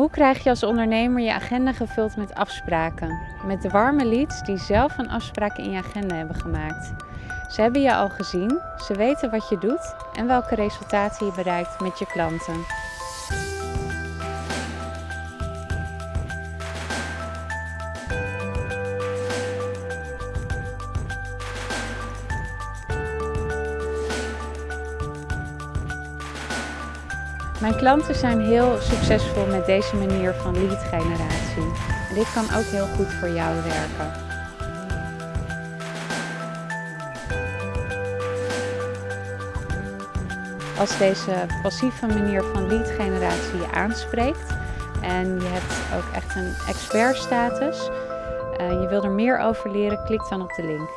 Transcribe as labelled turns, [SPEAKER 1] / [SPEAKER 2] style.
[SPEAKER 1] Hoe krijg je als ondernemer je agenda gevuld met afspraken? Met de warme leads die zelf een afspraak in je agenda hebben gemaakt. Ze hebben je al gezien, ze weten wat je doet en welke resultaten je bereikt met je klanten. Mijn klanten zijn heel succesvol met deze manier van lead generatie. En dit kan ook heel goed voor jou werken. Als deze passieve manier van lead generatie je aanspreekt en je hebt ook echt een expert status, uh, je wil er meer over leren, klik dan op de link.